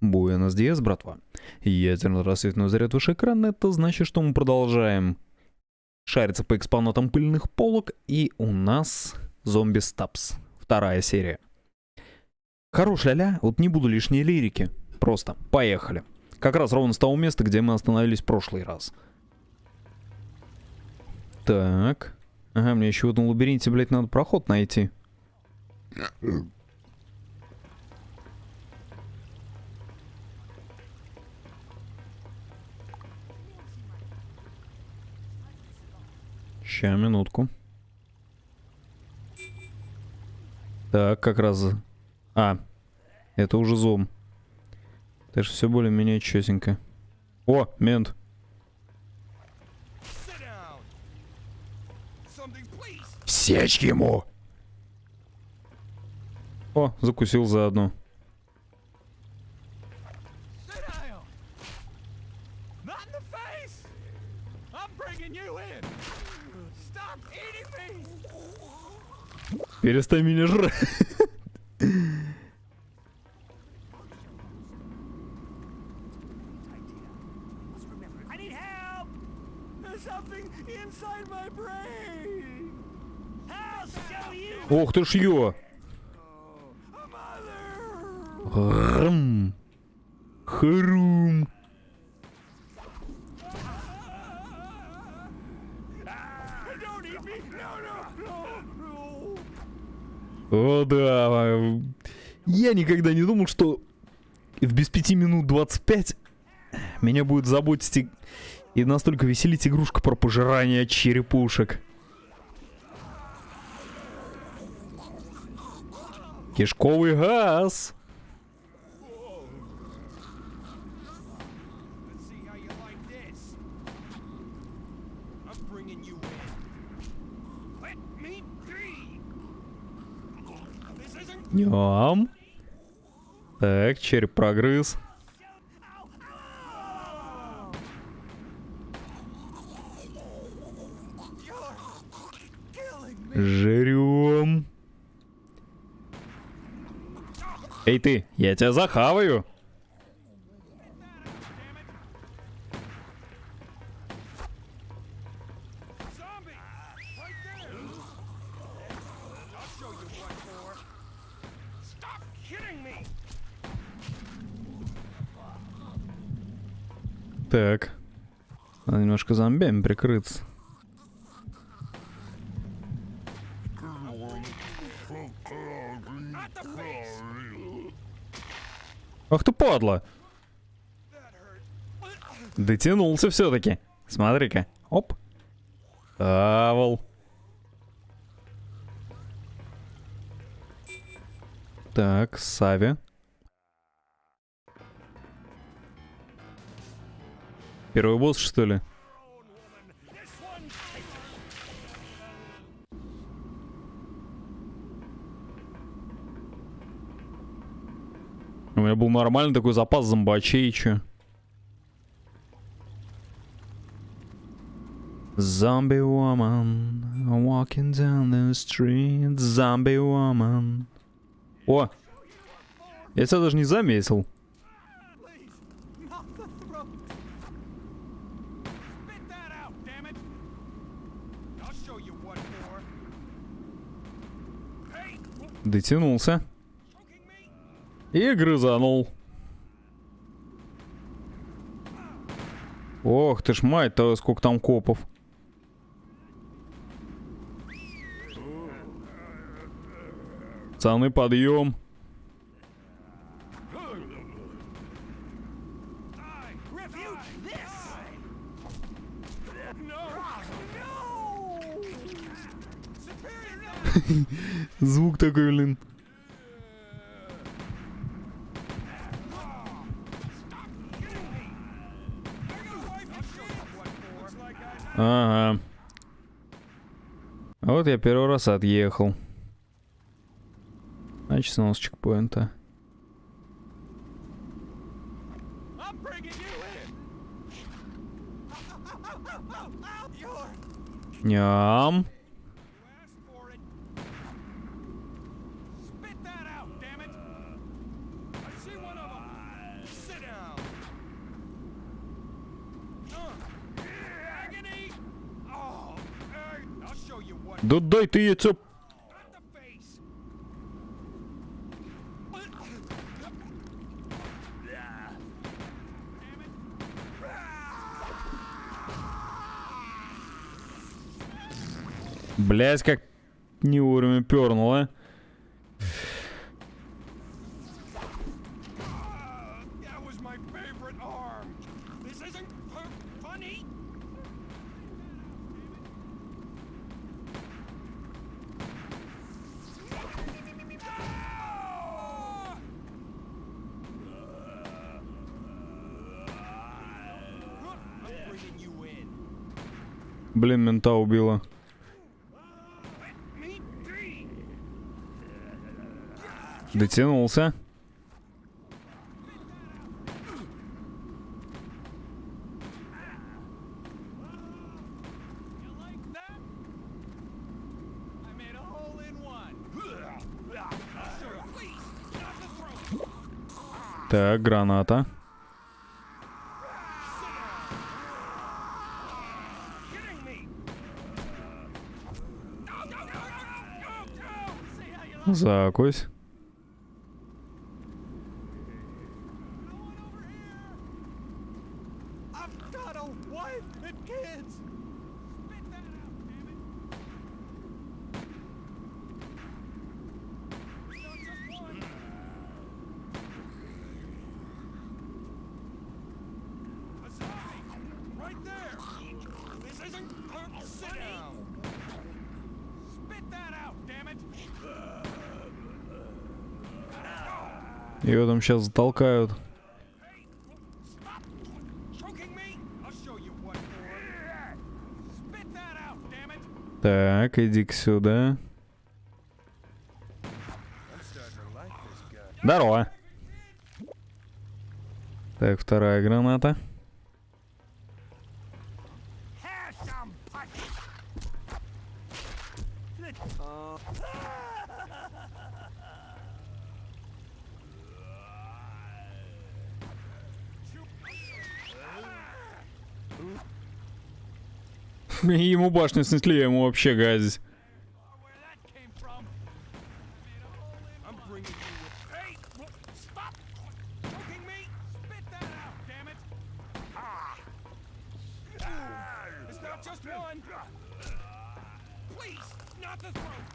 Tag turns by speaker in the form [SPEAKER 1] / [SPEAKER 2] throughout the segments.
[SPEAKER 1] Буэнос Диас, братва. Ядерный рассветный заряд выше экрана, это значит, что мы продолжаем шариться по экспонатам пыльных полок, и у нас зомби стапс, вторая серия. Хорош ля-ля, вот не буду лишней лирики, просто поехали. Как раз ровно с того места, где мы остановились в прошлый раз. Так. Ага, мне еще в этом лабиринте, блядь, надо проход найти. Ща, минутку. Так, как раз... А, это уже зом. Это же все более-менее чётенько. О, мент. Сечь ему! О, закусил заодно. Перестань меня жрать. Ох ты ж ё! Да. Я никогда не думал, что в без пяти минут 25 меня будет заботить и, и настолько веселить игрушка про пожирание черепушек. Кишковый газ. Ням. Так, череп прогрыз. Жрем. Эй ты, я тебя захаваю. Так. Надо немножко зомбями прикрыться. Ах ты падла! Дотянулся все-таки. Смотри-ка. Оп. Авал. Так, Сави. Первый босс, что ли? У меня был нормальный такой запас зомбачей, чё. Zombie woman walking down the street, zombie woman. О! Я тебя даже не заметил. Дотянулся. И грызанул. Ох ты ж мать-то, сколько там копов. Пацаны, подъем. Звук такой, блин. Ага. Вот я первый раз отъехал. Значит, снова с чекпоинта. Ням. Да дай ты яйцо. Блять, как не вовремя пернуло.
[SPEAKER 2] Not the throat.
[SPEAKER 1] Так, граната.
[SPEAKER 2] Damn it! That out, damn it!
[SPEAKER 1] Так, сюда.
[SPEAKER 2] Like this guy.
[SPEAKER 1] Здорово. Так, вторая граната.
[SPEAKER 2] Have some punch!
[SPEAKER 1] Ему башню снесли, ему вообще газить.
[SPEAKER 2] Where that came from? I'm bringing you with. Hey! w- Stop choking me! Spit that out, damn it! Ah! It's not just one! Please, not the throat!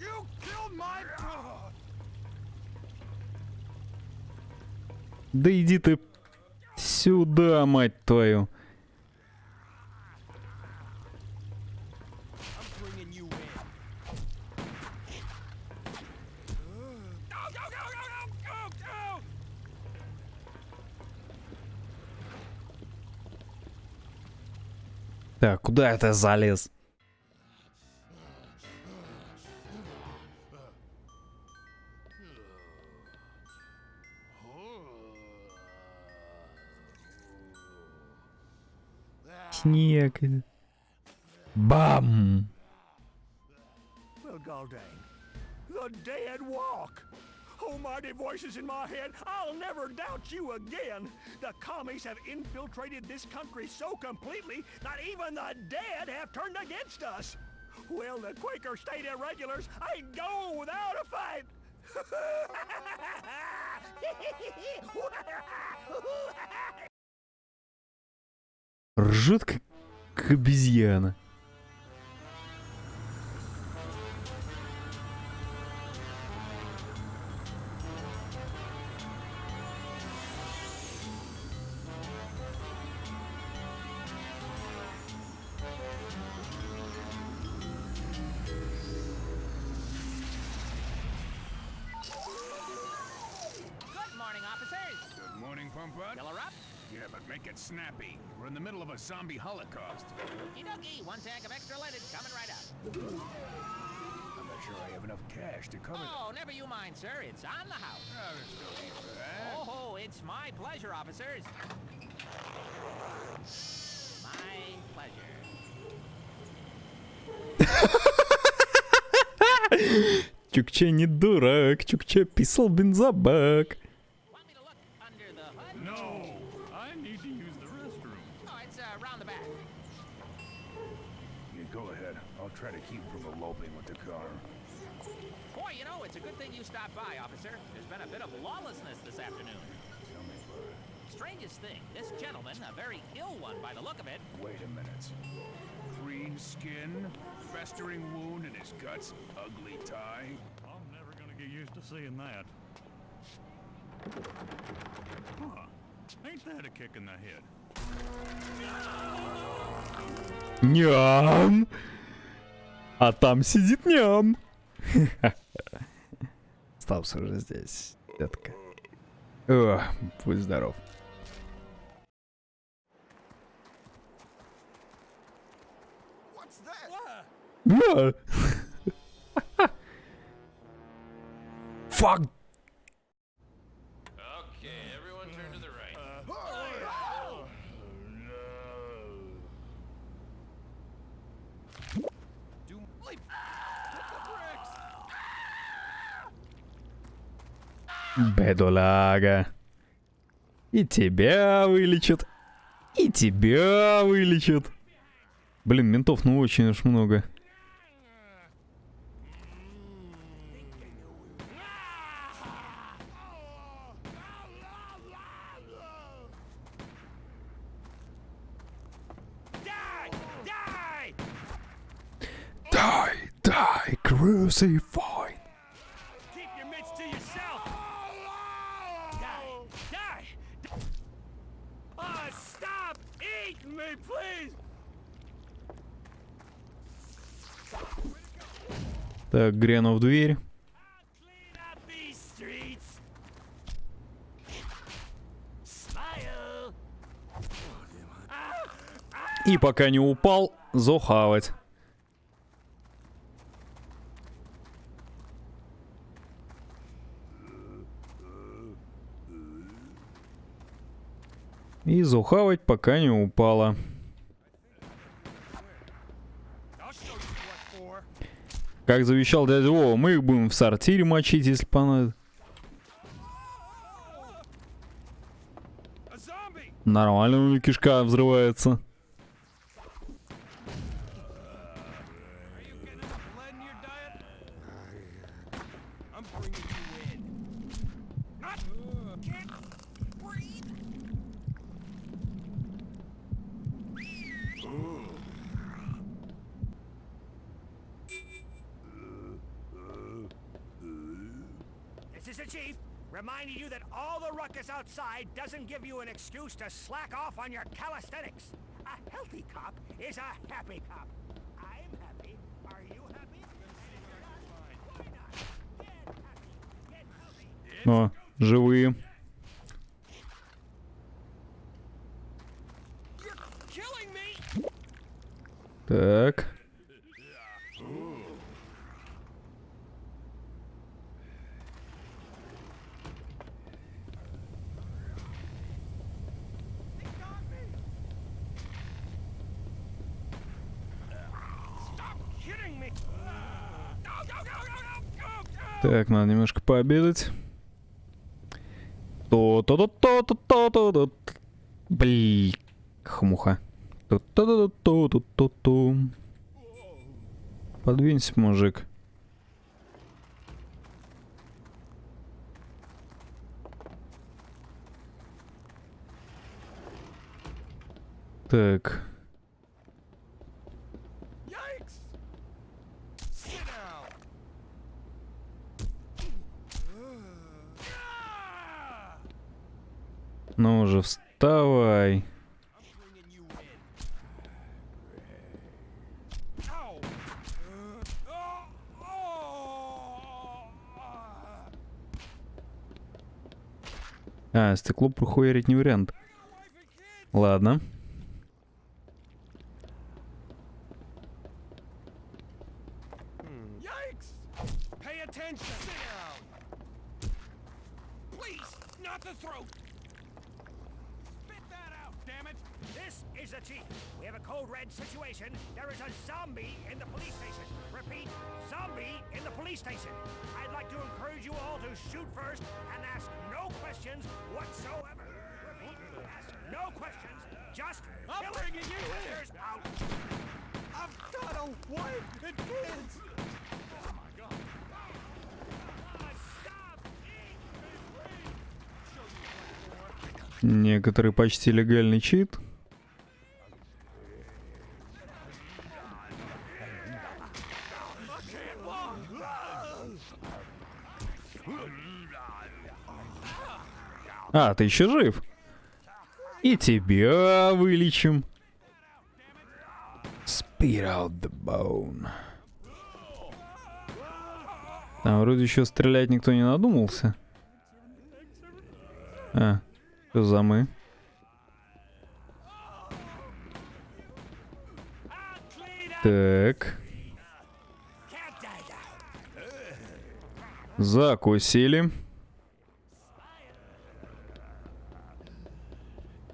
[SPEAKER 2] You killed my brother!
[SPEAKER 1] Да иди ты сюда, мать твою. Так, куда это залез? Снег. Бам!
[SPEAKER 3] Well, Galdane, the dead walk. Oh, mighty voices in my head, I'll never doubt you again. The commies have infiltrated this country so completely, not even the dead have turned against us. Well, the Quaker State Irregulars ain't go without a fight.
[SPEAKER 1] Ржет как, как обезьяна.
[SPEAKER 2] make it snappy. We're in the middle of a zombie holocaust.
[SPEAKER 4] Okie dokie. One tank of extra leaded coming right up.
[SPEAKER 2] I'm not sure I have enough cash to cover
[SPEAKER 4] Oh, never you mind, sir. It's on the house.
[SPEAKER 2] that. Oh, there's no need for that.
[SPEAKER 4] Oh, it's my pleasure, officers. My pleasure.
[SPEAKER 1] Чукча не дурак, Чукча писал бензобак.
[SPEAKER 2] Keep from eloping with the car.
[SPEAKER 4] Boy, you know, it's a good thing you stopped by, officer. There's been a bit of lawlessness this afternoon.
[SPEAKER 2] Tell me.
[SPEAKER 4] Strangest thing, this gentleman, a very ill one by the look of it.
[SPEAKER 2] Wait a minute. Green skin, festering wound in his guts, ugly tie.
[SPEAKER 3] I'm never gonna get used to seeing that. Huh. Ain't that a kick in the head?
[SPEAKER 1] Yum! А там сидит ням. Стапс уже здесь, детка. О, будь здоров.
[SPEAKER 3] What's
[SPEAKER 1] Бедолага. И тебя вылечат. И тебя вылечат. Блин, ментов ну очень уж много.
[SPEAKER 3] Die! Die!
[SPEAKER 1] Die, Так, гряну в дверь. И пока не упал, зохавать. И зухавать пока не упала.
[SPEAKER 3] I'll show you what for.
[SPEAKER 1] Как завещал дядя Вова, мы их будем в сортире мочить, если понадобится. Нормально у меня кишка взрывается.
[SPEAKER 3] reminding you that all the ruckus outside doesn't give you an excuse to slack off on your calisthenics. A healthy cop is a happy cop. I'm happy. Are you happy? Why not? Get happy. Get healthy.
[SPEAKER 1] О, живые. Так, надо немножко пообедать. то то то то то то то то Блин, хмуха. то то то то то то Подвинься, мужик. Так. Ну уже вставай. А, стекло прохуярить не вариант. Ладно. Некоторый почти легальный чит. А, ты еще жив? И тебя вылечим. Spit out the bone. Там вроде еще стрелять никто не надумался. А, за мы? Так. Закусили.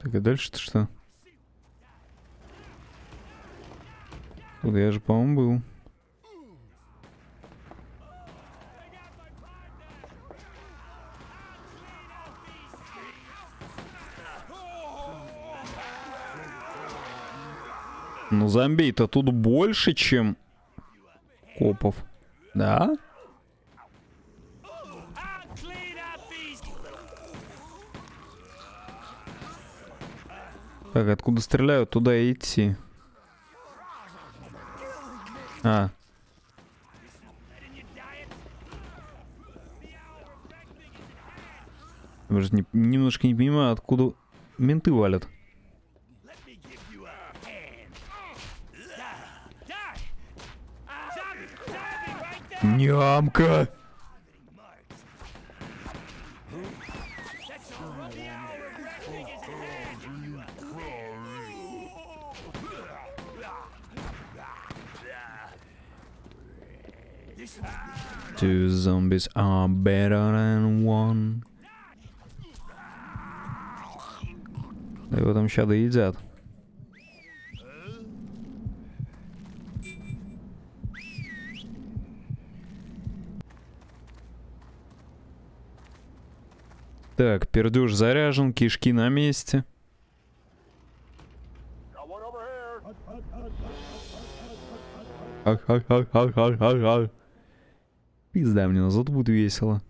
[SPEAKER 1] Так, и дальше-то что? Тут я же, по-моему, был. Зомбей-то тут больше, чем копов. Да? Так, откуда стреляют, туда идти. А. Я же не- немножко не понимаю, откуда менты валят. Нямка! Two zombies are better than one. Да его там ща доедят. Так, пердюш заряжен, кишки на месте. Пизда мне, но зато будет весело.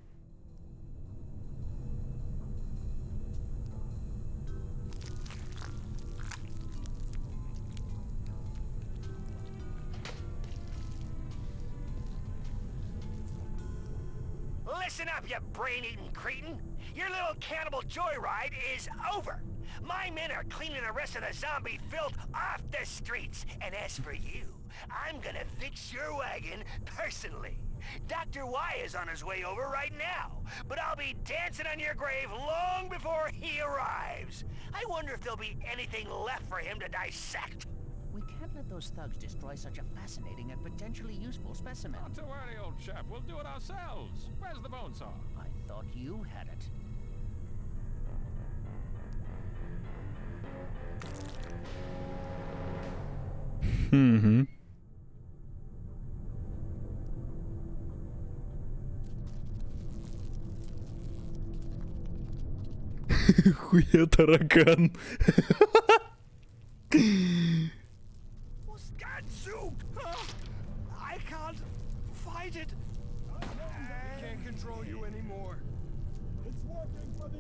[SPEAKER 3] Listen up, you brain-eating cretin! Your little cannibal joyride is over! My men are cleaning the rest of the zombie filth off the streets! And as for you, I'm gonna fix your wagon personally! Dr. Y is on his way over right now, but I'll be dancing on your grave long before he arrives! I wonder if there'll be anything left for him to dissect!
[SPEAKER 4] We can't let those thugs destroy such a fascinating and potentially useful specimen.
[SPEAKER 2] Not to worry, old chap. We'll do it ourselves. Where's the bone saw?
[SPEAKER 4] I thought you had it.
[SPEAKER 1] Угу. Хуя таракан.
[SPEAKER 3] control you anymore. It's working for the...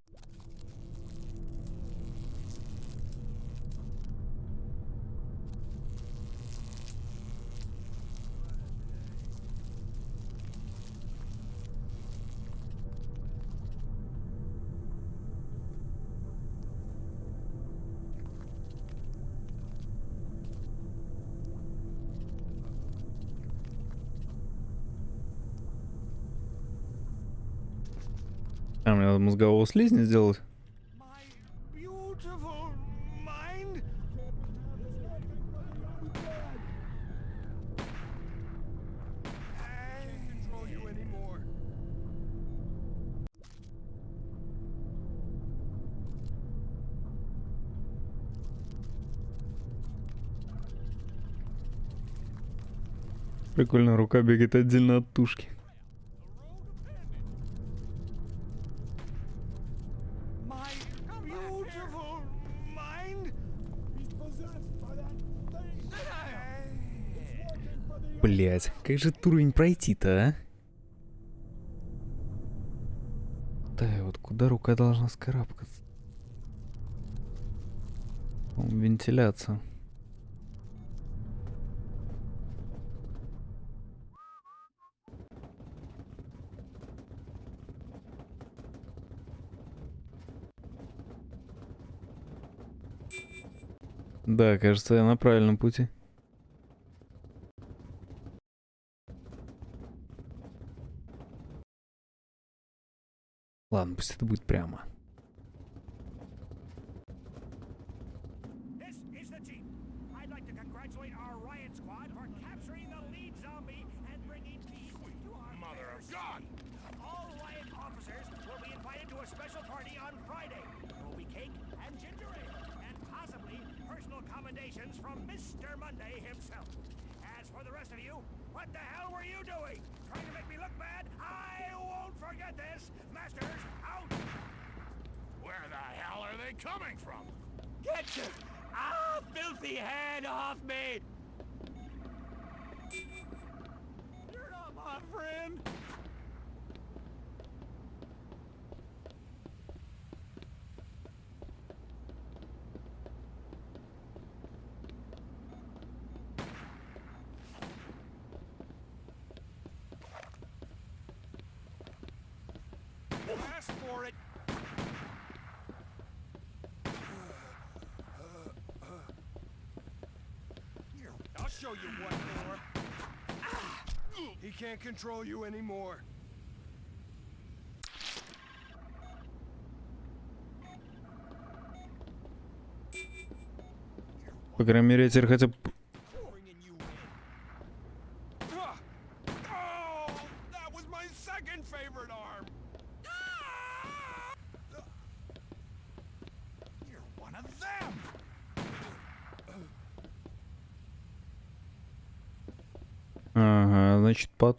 [SPEAKER 1] А, мне надо мозгового слизня сделать. Прикольно, рука бегает отдельно от тушки. Блять, как же этот уровень пройти-то, а? Да, вот куда рука должна скарабкаться? Вентиляция. Да, кажется, я на правильном пути. Ладно, пусть это будет прямо.
[SPEAKER 2] They coming from?
[SPEAKER 3] Get your ah, filthy hand off me! You're not my friend.
[SPEAKER 2] Show you what for. He can't control you anymore.
[SPEAKER 1] По крайней мере, я теперь хотя бы...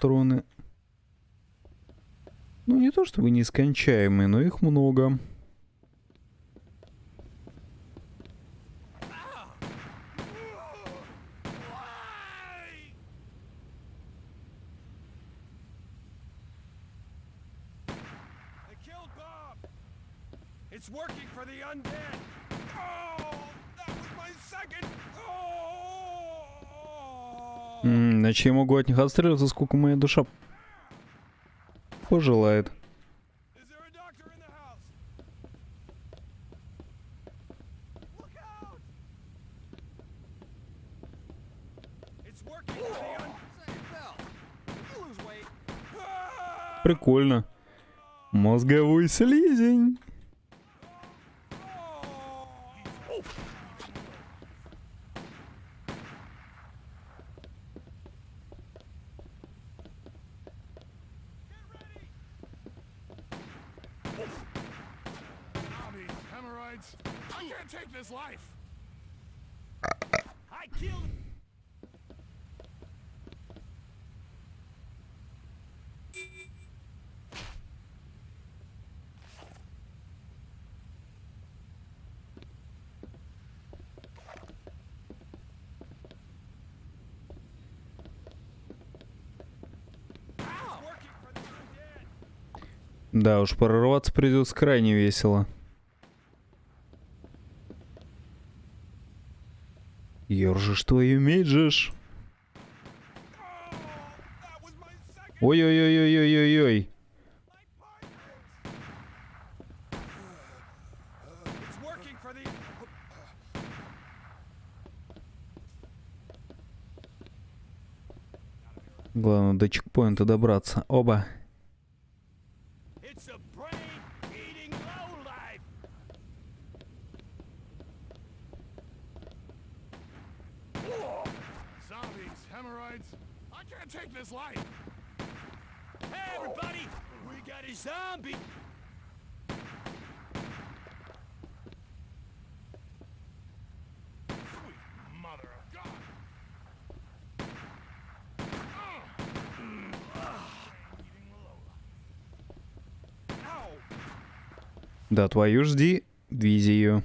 [SPEAKER 1] патроны... Ну, не то чтобы нескончаемые, но их много.
[SPEAKER 2] Why?
[SPEAKER 1] Иначе я могу от них отстреливаться, сколько моя душа пожелает.
[SPEAKER 2] Is there a doctor in the house? Look out! It's working for the un- Say, Bill, you lose weight. Ah!
[SPEAKER 1] Прикольно. Мозговой слизень.
[SPEAKER 2] Oh! Zombies, hemorrhoids. I can't take this life.
[SPEAKER 3] I killed.
[SPEAKER 2] It's working for the undead.
[SPEAKER 1] Да уж, прорваться придется крайне весело. Ёржешь твою
[SPEAKER 2] second.
[SPEAKER 1] Ой-ой-ой-ой-ой-ой-ой. Главное до чекпоинта добраться. Оба.
[SPEAKER 2] Hemorrhoids. I can't take this life.
[SPEAKER 3] Hey, everybody! We got a zombie.
[SPEAKER 1] Да, твою жди. Визию.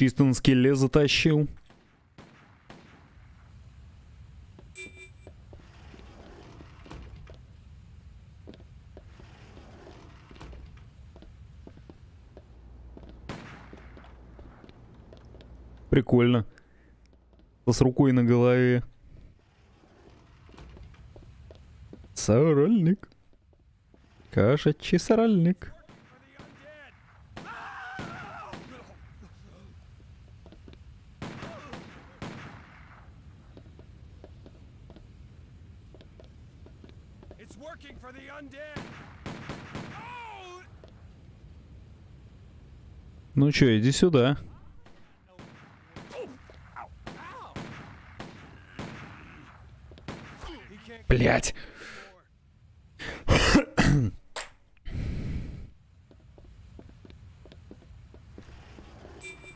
[SPEAKER 1] Чисто на скеле затащил. Прикольно. С рукой на голове. Сорольник. Кошачий сорольник. Ну чё, иди сюда. Блять.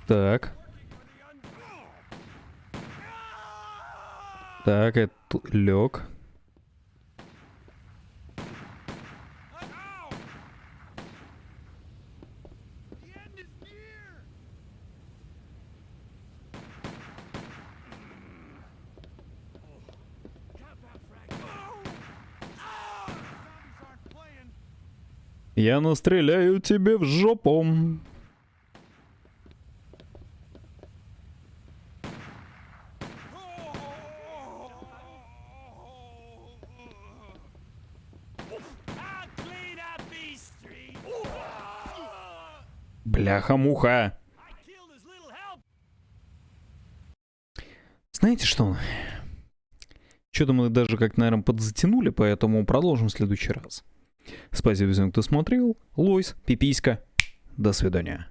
[SPEAKER 1] Так. Так, это лег. Я настреляю тебе в жопу. Бляха-муха. Знаете что? Что-то мы даже как, наверное, подзатянули, поэтому продолжим в следующий раз. Спасибо всем, кто смотрел. Лойс, пиписька. До свидания.